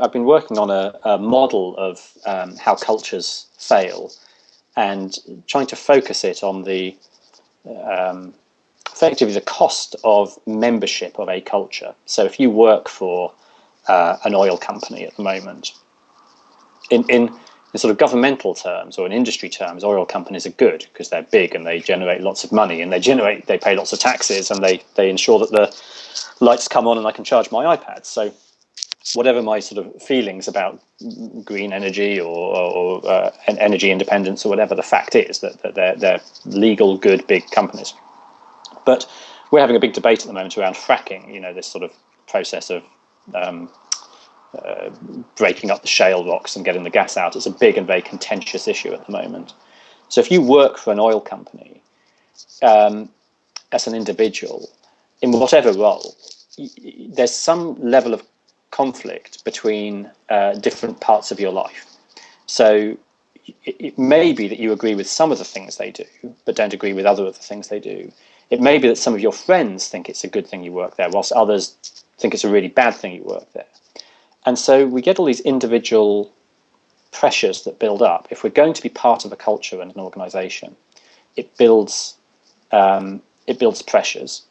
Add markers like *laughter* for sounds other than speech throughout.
I've been working on a, a model of um, how cultures fail, and trying to focus it on the um, effectively the cost of membership of a culture. So if you work for uh, an oil company at the moment, in, in, in sort of governmental terms or in industry terms, oil companies are good because they're big and they generate lots of money and they generate they pay lots of taxes and they they ensure that the lights come on and I can charge my iPad. So whatever my sort of feelings about green energy or, or uh, energy independence or whatever, the fact is that, that they're, they're legal, good, big companies. But we're having a big debate at the moment around fracking, you know, this sort of process of um, uh, breaking up the shale rocks and getting the gas out. It's a big and very contentious issue at the moment. So if you work for an oil company um, as an individual, in whatever role, there's some level of conflict between uh, different parts of your life. So it, it, may be that you agree with some of the things they do, but don't agree with other of the things they do. It may be that some of your friends think it's a good thing you work there, whilst others think it's a really bad thing you work there. And so we get all these individual pressures that build up. If we're going to be part of a culture and an organization, it builds um, it builds pressures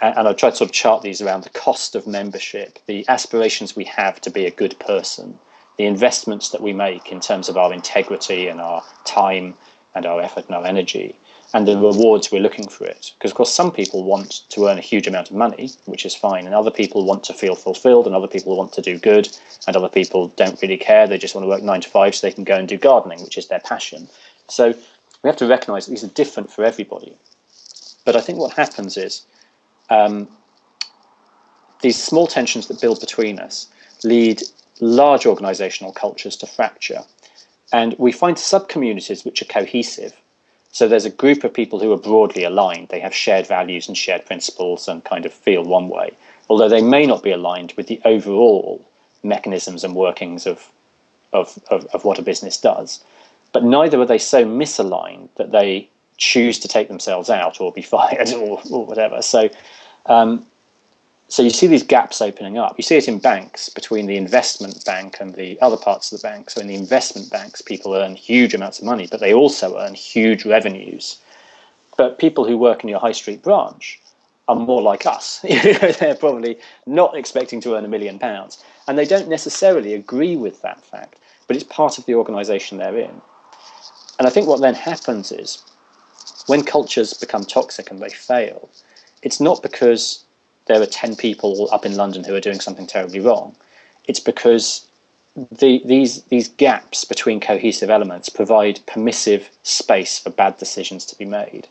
and I've tried to sort of chart these around the cost of membership, the aspirations we have to be a good person, the investments that we make in terms of our integrity and our time and our effort and our energy, and the rewards we're looking for it. Because, of course, some people want to earn a huge amount of money, which is fine, and other people want to feel fulfilled, and other people want to do good, and other people don't really care. They just want to work nine to five so they can go and do gardening, which is their passion. So we have to recognize these are different for everybody. But I think what happens is um, these small tensions that build between us lead large organizational cultures to fracture. And we find sub-communities which are cohesive. So there's a group of people who are broadly aligned. They have shared values and shared principles and kind of feel one way, although they may not be aligned with the overall mechanisms and workings of, of, of, of what a business does. But neither are they so misaligned that they choose to take themselves out or be *laughs* fired or, or whatever. So, um, so you see these gaps opening up. You see it in banks between the investment bank and the other parts of the bank. So in the investment banks, people earn huge amounts of money, but they also earn huge revenues. But people who work in your high street branch are more like us. *laughs* They're probably not expecting to earn a million pounds. And they don't necessarily agree with that fact, but it's part of the organization they're in. And I think what then happens is when cultures become toxic and they fail, it's not because there are 10 people up in London who are doing something terribly wrong. It's because the, these, these gaps between cohesive elements provide permissive space for bad decisions to be made.